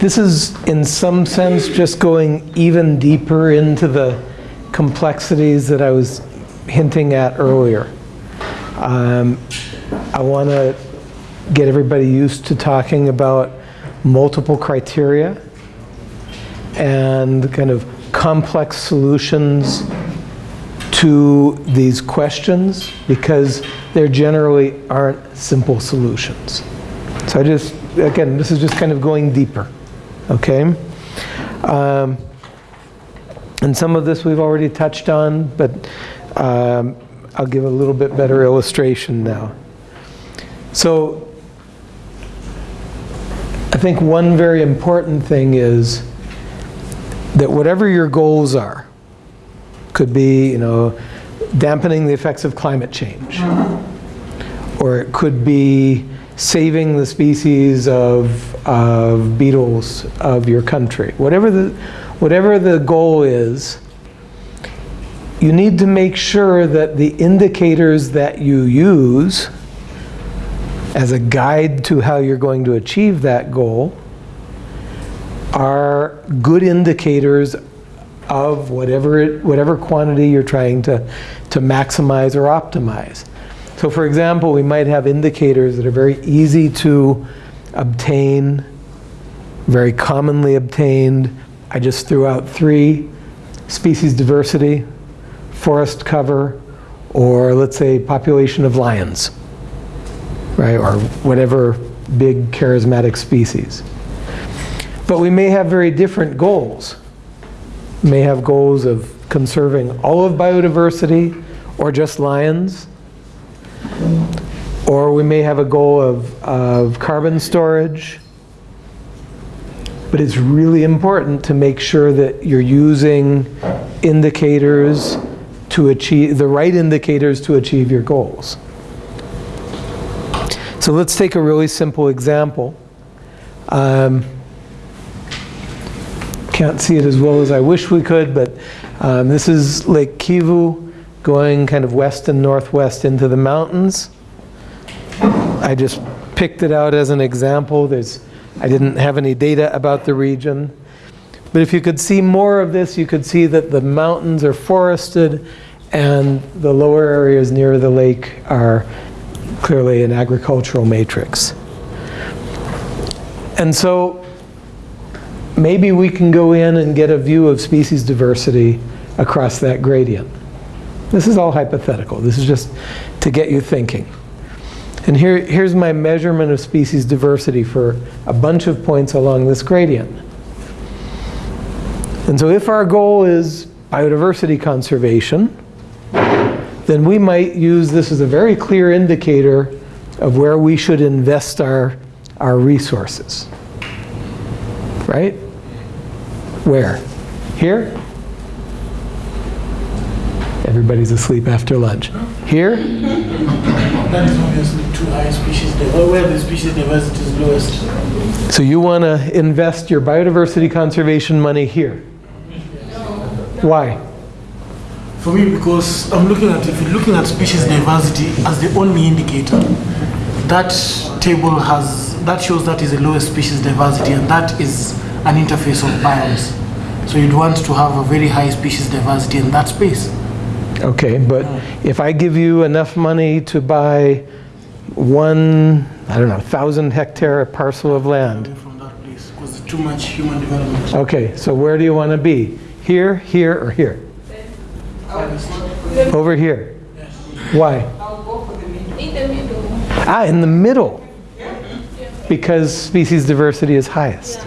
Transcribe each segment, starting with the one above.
This is, in some sense, just going even deeper into the complexities that I was hinting at earlier. Um, I want to get everybody used to talking about multiple criteria and kind of complex solutions to these questions because there generally aren't simple solutions. So I just, again, this is just kind of going deeper, okay? Um, and some of this we've already touched on, but um, I'll give a little bit better illustration now. So I think one very important thing is that whatever your goals are, could be, you know, dampening the effects of climate change, or it could be saving the species of, of beetles of your country. Whatever the, whatever the goal is, you need to make sure that the indicators that you use as a guide to how you're going to achieve that goal are good indicators of whatever, it, whatever quantity you're trying to, to maximize or optimize. So for example, we might have indicators that are very easy to obtain, very commonly obtained. I just threw out three, species diversity, forest cover, or let's say population of lions, right, or whatever big charismatic species. But we may have very different goals. We may have goals of conserving all of biodiversity or just lions. Or we may have a goal of, of carbon storage. But it's really important to make sure that you're using indicators to achieve, the right indicators to achieve your goals. So let's take a really simple example. Um, can't see it as well as I wish we could, but um, this is Lake Kivu going kind of west and northwest into the mountains. I just picked it out as an example. There's, I didn't have any data about the region. But if you could see more of this, you could see that the mountains are forested and the lower areas near the lake are clearly an agricultural matrix. And so maybe we can go in and get a view of species diversity across that gradient. This is all hypothetical. This is just to get you thinking. And here, here's my measurement of species diversity for a bunch of points along this gradient. And so if our goal is biodiversity conservation, then we might use this as a very clear indicator of where we should invest our, our resources. Right? Where? Here? Everybody's asleep after lunch. Here? That is obviously too high species where the species diversity is lowest. So you want to invest your biodiversity conservation money here? Why? For me, because I'm looking at, if you're looking at species diversity as the only indicator, that table has, that shows that is the lowest species diversity and that is an interface of biomes. So you'd want to have a very high species diversity in that space. Okay, but if I give you enough money to buy one, I don't know, thousand hectare parcel of land. From that place, because too much human development. Okay, so where do you want to be? Here, here, or here? Over here. Why? Ah, in the middle. Because species diversity is highest.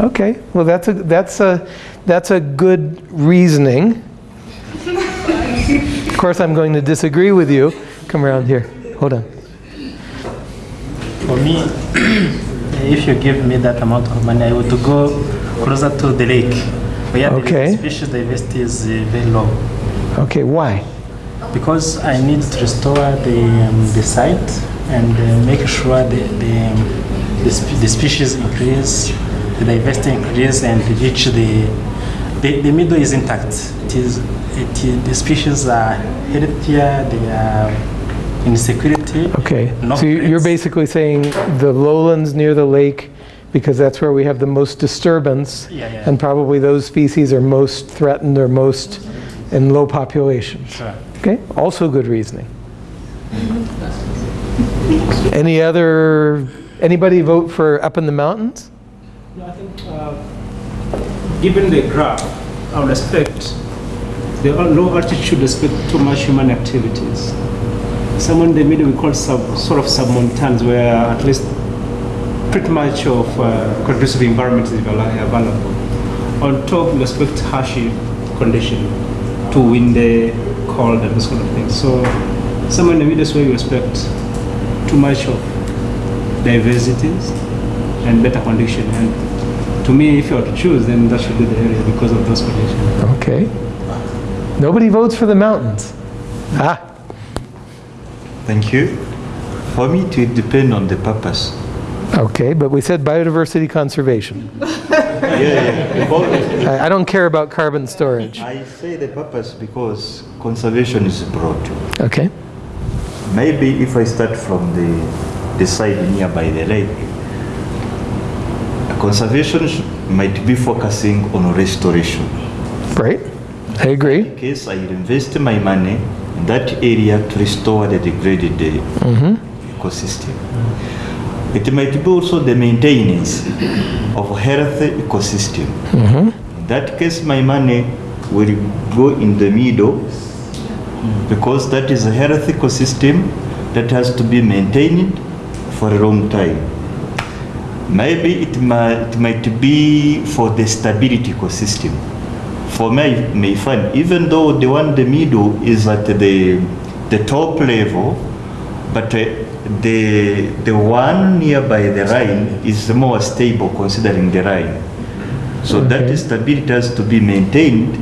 Okay, well that's a, that's a, that's a good reasoning. Of course I'm going to disagree with you. Come around here, hold on. For me, if you give me that amount of money, I would go closer to the lake. Where Okay. the species diversity is uh, very low. Okay, why? Because I need to restore the, um, the site and uh, make sure the, the, the, spe- the species increase, the diversity increase and reach the, the, the middle is intact. It is, it is, the species are healthier, they are in security. Okay, No so you- you're threats. basically saying the lowlands near the lake because that's where we have the most disturbance. Yeah, yeah. And probably those species are most threatened or most in low population. Sure. Okay, also good reasoning. Any other, anybody vote for up in the mountains? No, I think, uh, given the graph, I would expect the low altitude expect too much human activities. Somewhere in the middle, we call sub, sort of submontans, where at least pretty much of uh, conducive environment is available. On top, we expect harsh condition, too windy, cold, and this kind of thing. So somewhere in the middle is where we expect too much of diversities and better condition. And to me, if you were to choose, then that should be the area because of those conditions. Okay. Nobody votes for the mountains. Ah, Thank you. For me, it will depend on the purpose. okay, but we said biodiversity conservation. Yeah, yeah. I I don't care about carbon storage. I say the purpose because conservation is broad. Okay, Maybe if I start from the, the side nearby the lake, conservation might be focusing on restoration. Right, I agree. In case I invest my money in that area to restore the degraded uh, ecosystem. It might be also the maintenance of healthy ecosystem. In that case, my money will go in the middle because that is a healthy ecosystem that has to be maintained for a long time. Maybe it might, it might be for the stability ecosystem. For me, I may find, even though the one in the middle is at the, the top level, but uh, the, the one nearby the Rhine is more stable considering the Rhine. So Okay. that stability has to be maintained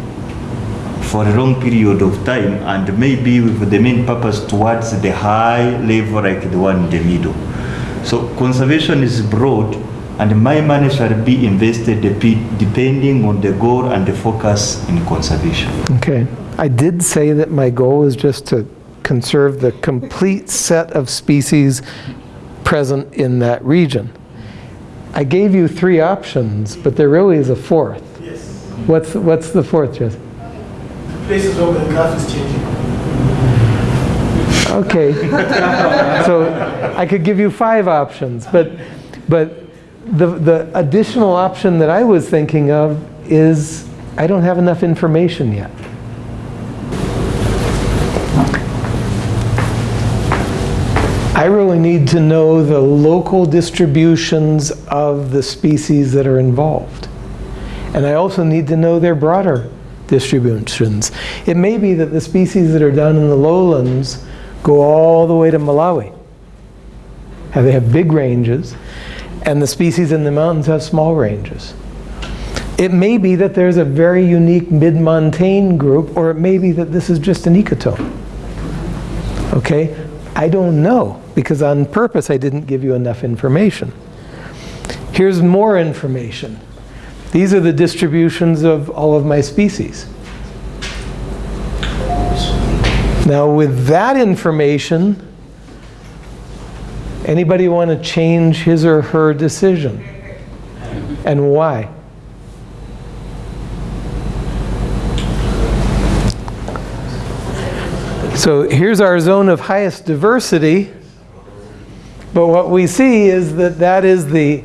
for a long period of time and maybe with the main purpose towards the high level like the one in the middle. So conservation is broad and my money shall be invested depe- depending on the goal and the focus in conservation. Okay. I did say that my goal is just to conserve the complete set of species present in that region. I gave you three options, but there really is a fourth. Yes. What's, what's the fourth, Jess? The places where the graph is changing. Okay. So I could give you five options, but, but the, the additional option that I was thinking of is I don't have enough information yet. I really need to know the local distributions of the species that are involved. And I also need to know their broader distributions. It may be that the species that are down in the lowlands go all the way to Malawi. Have they have big ranges, and the species in the mountains have small ranges. It may be that there's a very unique mid-montane group, or it may be that this is just an ecotone. Okay? I don't know, because on purpose I didn't give you enough information. Here's more information. These are the distributions of all of my species. Now with that information, anybody want to change his or her decision? And why? So here's our zone of highest diversity. But what we see is that that is the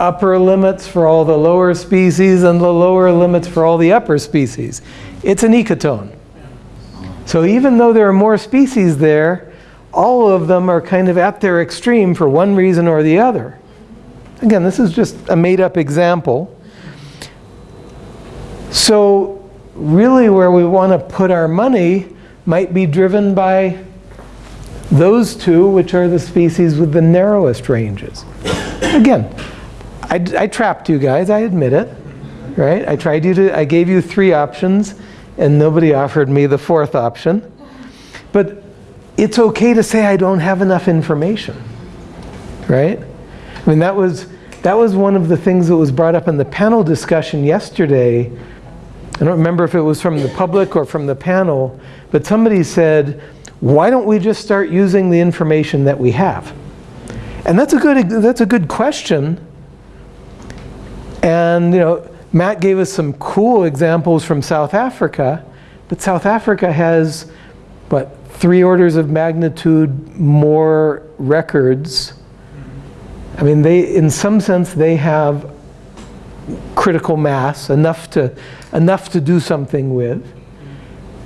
upper limits for all the lower species and the lower limits for all the upper species. It's an ecotone. So even though there are more species there, all of them are kind of at their extreme for one reason or the other. Again, this is just a made-up example. So really where we want to put our money might be driven by those two, which are the species with the narrowest ranges. Again, I, I trapped you guys, I admit it, right? I tried you to, I gave you three options, and nobody offered me the fourth option. But it's okay to say I don't have enough information, right? I mean, that was, that was one of the things that was brought up in the panel discussion yesterday. I don't remember if it was from the public or from the panel, but somebody said, why don't we just start using the information that we have? And that's a good, that's a good question, And, you know, Matt gave us some cool examples from South Africa, but South Africa has, what, three orders of magnitude more records. I mean, they, in some sense, they have critical mass, enough to, enough to do something with.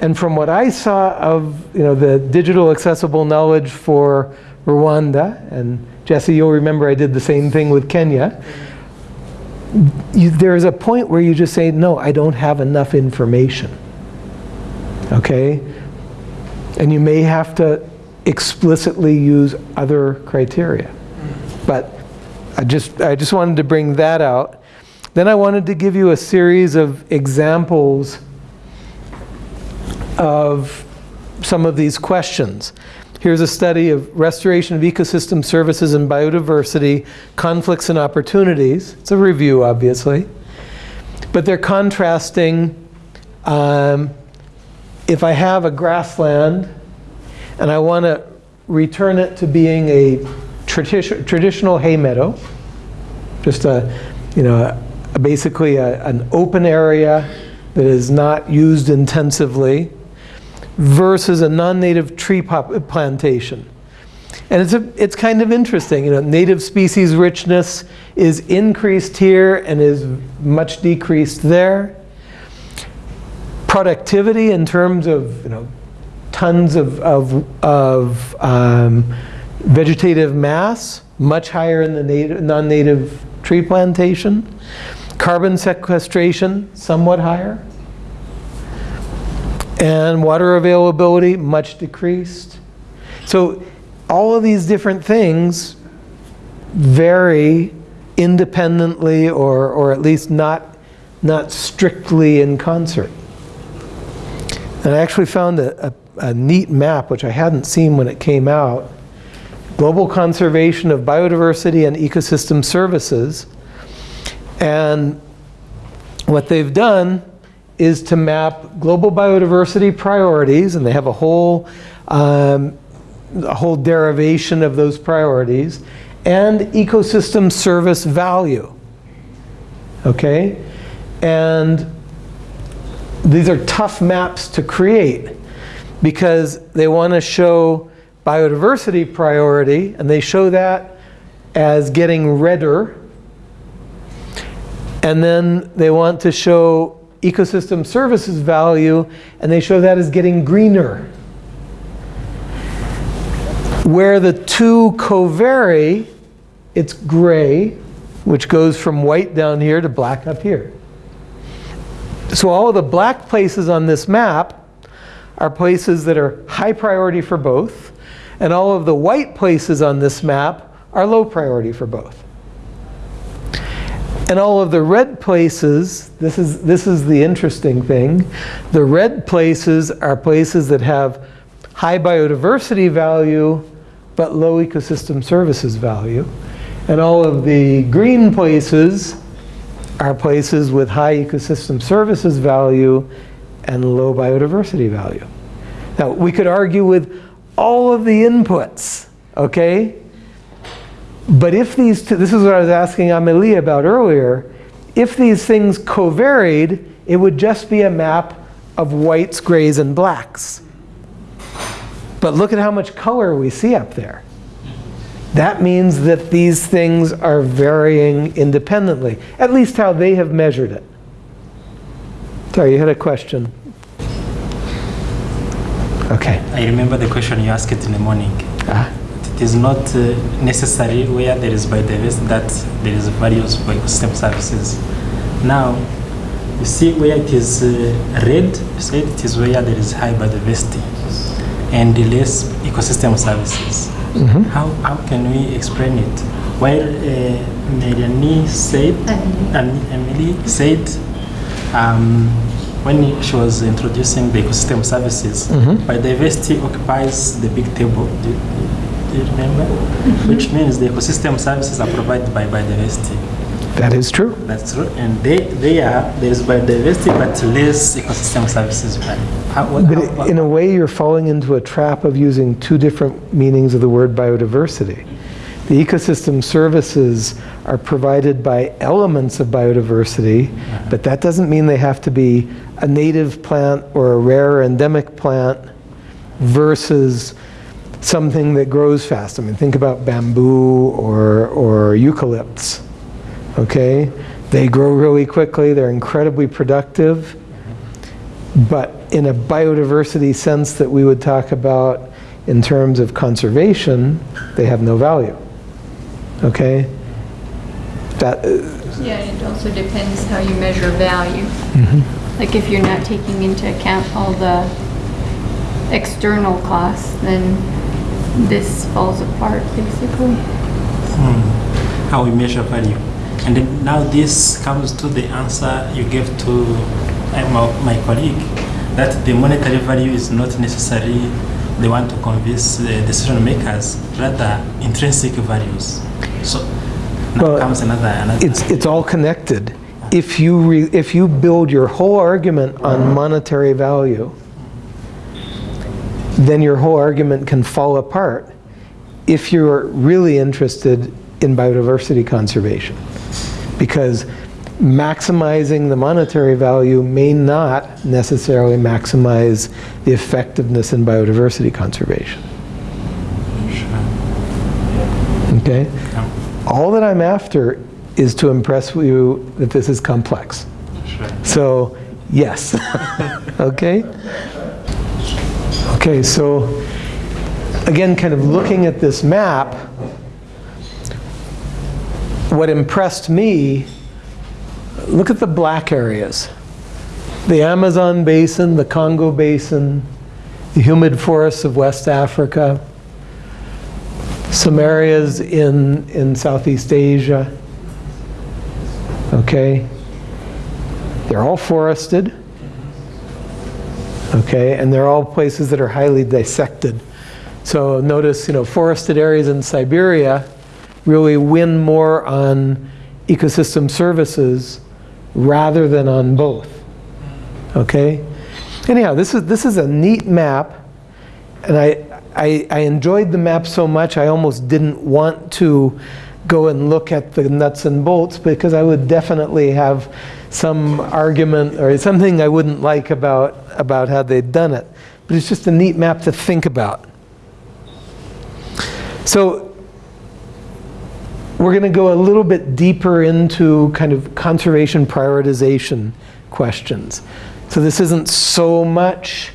And from what I saw of, you know, the digital accessible knowledge for Rwanda, and Jesse, you'll remember I did the same thing with Kenya, you, there's a point where you just say, no, I don't have enough information. Okay? And you may have to explicitly use other criteria. But I just, I just wanted to bring that out. Then I wanted to give you a series of examples of some of these questions. Here's a study of restoration of ecosystem services and biodiversity, conflicts and opportunities. It's a review, obviously. But they're contrasting um, if I have a grassland and I want to return it to being a tradi traditional hay meadow, just a, you know, a, basically a, an open area that is not used intensively, versus a non-native tree plantation. And it's, a, it's kind of interesting, you know, native species richness is increased here and is much decreased there. Productivity in terms of, you know, tons of, of, of um, vegetative mass, much higher in the non-native tree plantation. Carbon sequestration, somewhat higher and water availability much decreased. So all of these different things vary independently or, or at least not, not strictly in concert. And I actually found a, a, a neat map, which I hadn't seen when it came out, Global Conservation of Biodiversity and Ecosystem Services. And what they've done is to map global biodiversity priorities, and they have a whole, um, a whole derivation of those priorities, and ecosystem service value. Okay? And these are tough maps to create because they want to show biodiversity priority, and they show that as getting redder. And then they want to show ecosystem services value, and they show that as getting greener. Where the two co-vary, it's gray, which goes from white down here to black up here. So all of the black places on this map are places that are high priority for both, and all of the white places on this map are low priority for both. And all of the red places, this is, this is the interesting thing, the red places are places that have high biodiversity value but low ecosystem services value. And all of the green places are places with high ecosystem services value and low biodiversity value. Now, we could argue with all of the inputs, okay? But if these two, this is what I was asking Amelie about earlier, if these things covaried, it would just be a map of whites, grays, and blacks. But look at how much color we see up there. That means that these things are varying independently, at least how they have measured it. Sorry, you had a question. Okay. I remember the question you asked in the morning. Ah. It is not uh, necessary where there is biodiversity that there is values for ecosystem services. Now, you see where it is uh, red, you said it is where there is high biodiversity and the less ecosystem services. Mm -hmm. How, how can we explain it? While uh, Melanie said, and Emily said, um, when she was introducing the ecosystem services, Mm -hmm. biodiversity occupies the big table. Do, do you remember? Which means the ecosystem services are provided by biodiversity. That is true. That's true. And they, they are, there is biodiversity, but less ecosystem services. How, what, But how- in a way, you're falling into a trap of using two different meanings of the word biodiversity. The ecosystem services are provided by elements of biodiversity, but that doesn't mean they have to be a native plant or a rare endemic plant versus something that grows fast. I mean, think about bamboo or, or eucalypts, okay? They grow really quickly, they're incredibly productive, but in a biodiversity sense that we would talk about in terms of conservation, they have no value, okay? That, uh, Yeah, it also depends how you measure value. Mm-hmm. Like if you're not taking into account all the external costs, then this falls apart basically. Hmm. how we measure value. And then now this comes to the answer you gave to uh, my, my colleague that the monetary value is not necessarily the one to convince the decision makers, rather intrinsic values. So now Well, comes another another. it's, it's all connected. If you, re, if you build your whole argument on monetary value, then your whole argument can fall apart if you're really interested in biodiversity conservation. Because maximizing the monetary value may not necessarily maximize the effectiveness in biodiversity conservation. Okay? All that I'm after is to impress you that this is complex. So, yes. okay? Okay, so again, kind of looking at this map, what impressed me, look at the black areas. The Amazon basin, the Congo basin, the humid forests of West Africa, some areas in, in Southeast Asia. Okay? They're all forested. Okay, and they're all places that are highly dissected. So notice, you know, forested areas in Siberia really win more on ecosystem services rather than on both. Okay? Anyhow, this is, this is a neat map, and I, I, I enjoyed the map so much I almost didn't want to go and look at the nuts and bolts because I would definitely have some argument or something I wouldn't like about, about how they'd done it. But it's just a neat map to think about. So we're going to go a little bit deeper into kind of conservation prioritization questions. So this isn't so much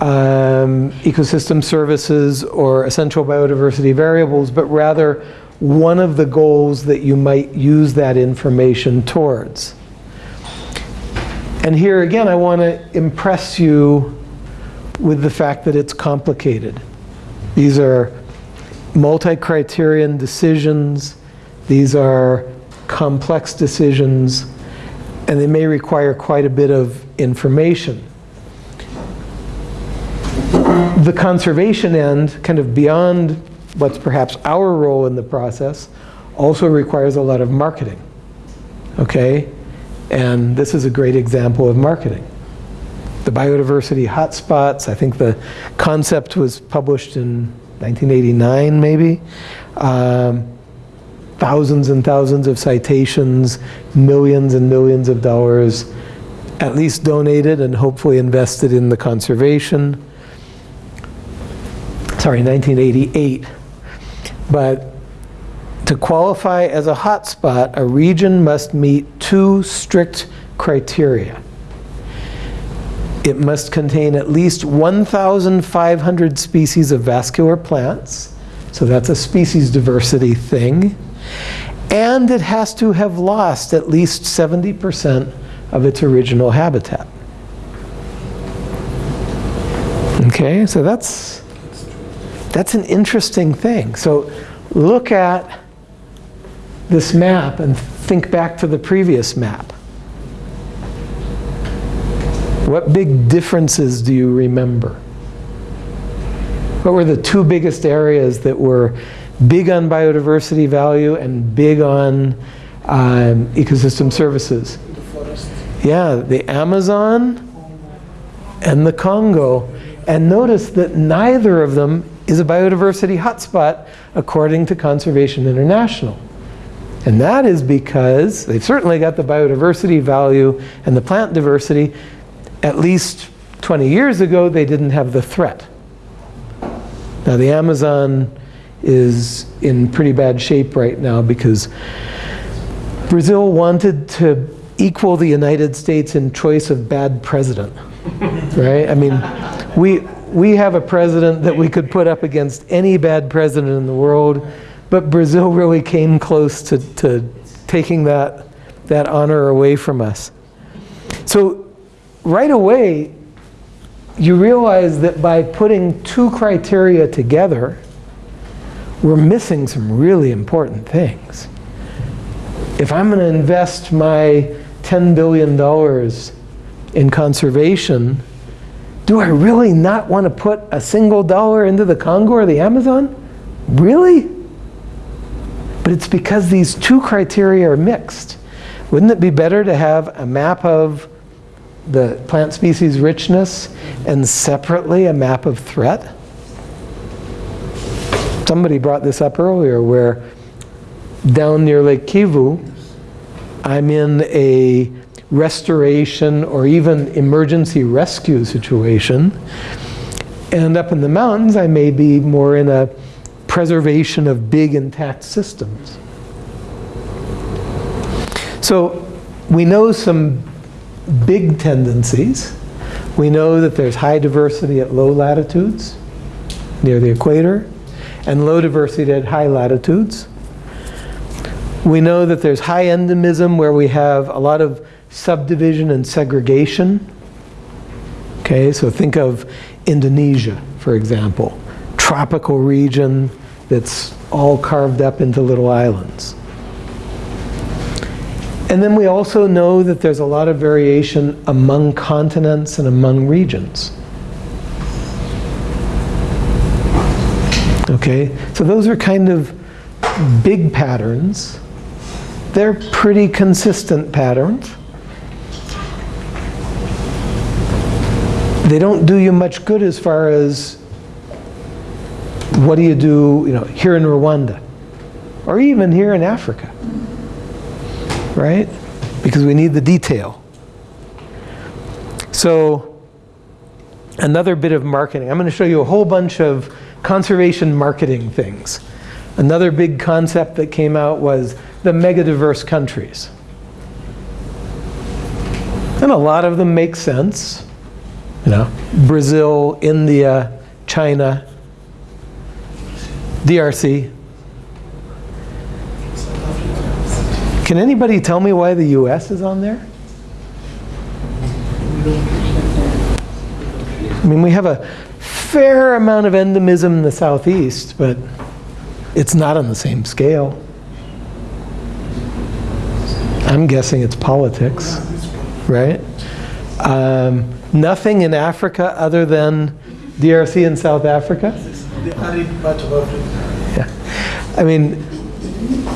um, ecosystem services or essential biodiversity variables, but rather one of the goals that you might use that information towards. And here again, I want to impress you with the fact that it's complicated. These are multi-criterion decisions. These are complex decisions, and they may require quite a bit of information. The conservation end, kind of beyond what's perhaps our role in the process, also requires a lot of marketing. Okay? And this is a great example of marketing. The biodiversity hotspots, I think the concept was published in 1989 maybe. Um, thousands and thousands of citations, millions and millions of dollars at least donated and hopefully invested in the conservation. Sorry, 1988. But to qualify as a hotspot, a region must meet two strict criteria. It must contain at least 1,500 species of vascular plants, so that's a species diversity thing, and it has to have lost at least 70% of its original habitat. Okay, so that's, that's an interesting thing. So look at this map and think back to the previous map. What big differences do you remember? What were the two biggest areas that were big on biodiversity value and big on um, ecosystem services? Yeah, the Amazon and the Congo. And notice that neither of them is a biodiversity hotspot according to Conservation International. And that is because they've certainly got the biodiversity value and the plant diversity. At least 20 years ago, they didn't have the threat. Now, the Amazon is in pretty bad shape right now because Brazil wanted to equal the United States in choice of bad president, right? I mean, we, we have a president that we could put up against any bad president in the world, but Brazil really came close to, to taking that, that honor away from us. So right away, you realize that by putting two criteria together, we're missing some really important things. If I'm going to invest my $10 billion in conservation, do I really not want to put a single dollar into the Congo or the Amazon? Really? But it's because these two criteria are mixed. Wouldn't it be better to have a map of the plant species richness and separately a map of threat? Somebody brought this up earlier where down near Lake Kivu, I'm in a restoration or even emergency rescue situation. And up in the mountains, I may be more in a preservation of big intact systems. So we know some big tendencies. We know that there's high diversity at low latitudes, near the equator, and low diversity at high latitudes. We know that there's high endemism where we have a lot of subdivision and segregation. Okay, so think of Indonesia, for example. Tropical region that's all carved up into little islands. And then we also know that there's a lot of variation among continents and among regions. Okay, so those are kind of big patterns. They're pretty consistent patterns. They don't do you much good as far as what do you do, you know, here in Rwanda or even here in Africa right? Because we need the detail. So another bit of marketing. I'm going to show you a whole bunch of conservation marketing things. Another big concept that came out was the megadiverse countries. And a lot of them make sense. You know, Brazil, India, China, DRC, Can anybody tell me why the US is on there? I mean, we have a fair amount of endemism in the southeast, but it's not on the same scale. I'm guessing it's politics, right? Um, nothing in Africa other than DRC and South Africa? The arid part of Africa. Yeah. I mean,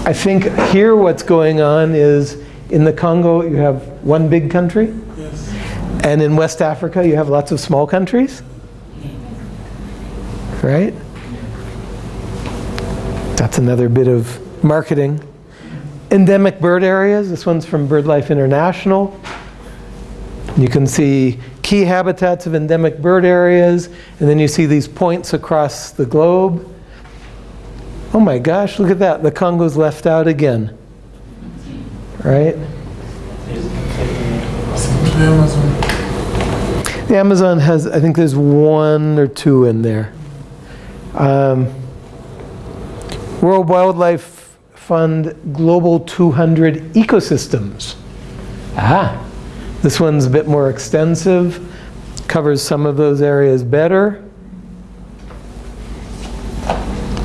I think here what's going on is in the Congo you have one big country, Yes. and in West Africa you have lots of small countries. Right? That's another bit of marketing. Endemic bird areas, this one's from BirdLife International. You can see key habitats of endemic bird areas, and then you see these points across the globe. Oh my gosh, look at that. The Congo's left out again. Right? The Amazon. Has, I think there's one or two in there. Um, World Wildlife Fund Global 200 Ecosystems. Ah, this one's a bit more extensive, covers some of those areas better.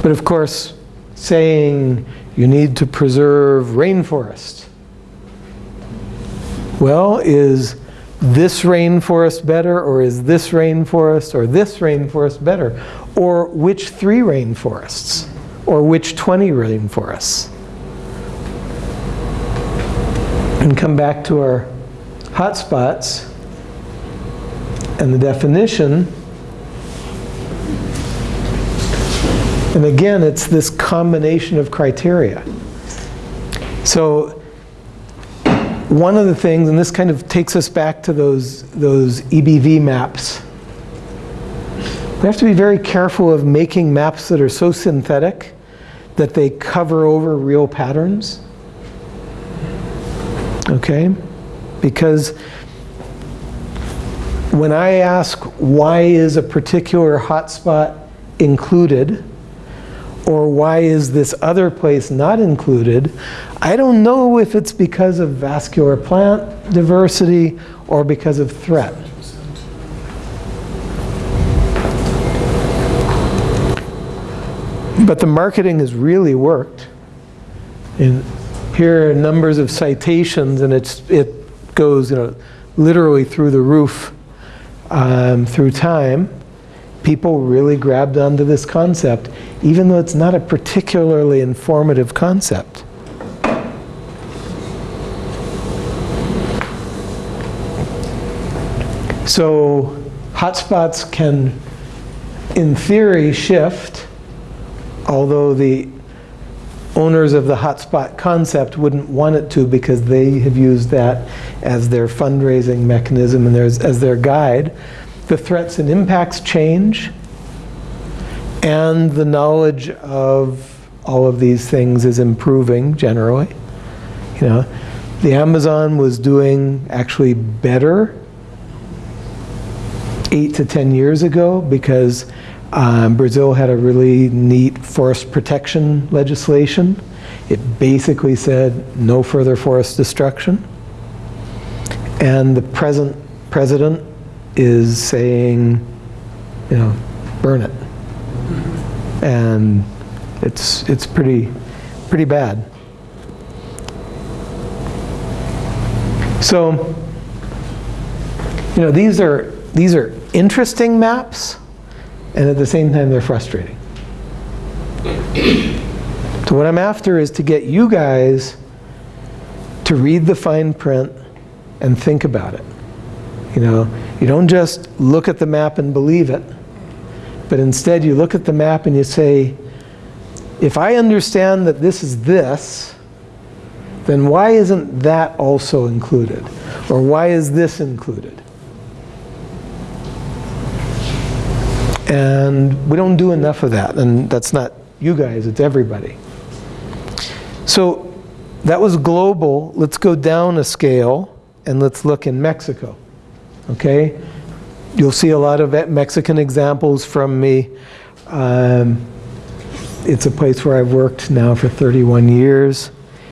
But of course, saying you need to preserve rainforest. Well, is this rainforest better, or is this rainforest, or this rainforest better? Or which three rainforests? Or which 20 rainforests? And come back to our hotspots and the definition. And again, it's this combination of criteria. So one of the things, and this kind of takes us back to those, those EBV maps. We have to be very careful of making maps that are so synthetic that they cover over real patterns. Okay? Because when I ask why is a particular hotspot included, or why is this other place not included, I don't know if it's because of vascular plant diversity or because of threat. But the marketing has really worked. And here are numbers of citations, and it's, it goes, you know, literally through the roof um, through time. People really grabbed onto this concept, even though it's not a particularly informative concept. So hotspots can, in theory, shift, although the owners of the hotspot concept wouldn't want it to because they have used that as their fundraising mechanism and as their guide. The threats and impacts change, and the knowledge of all of these things is improving generally. You know, the Amazon was doing actually better eight to 10 years ago because um, Brazil had a really neat forest protection legislation. It basically said no further forest destruction. And the present president is saying, you know, burn it. And it's, it's pretty, pretty bad. So, you know, these are, these are interesting maps, and at the same time, they're frustrating. So what I'm after is to get you guys to read the fine print and think about it. You know, you don't just look at the map and believe it, but instead you look at the map and you say, if I understand that this is this, then why isn't that also included? Or why is this included? And we don't do enough of that, and that's not you guys, it's everybody. So that was global. Let's go down a scale and let's look in Mexico. Okay? You'll see a lot of Mexican examples from me. Um, it's a place where I've worked now for 31 years.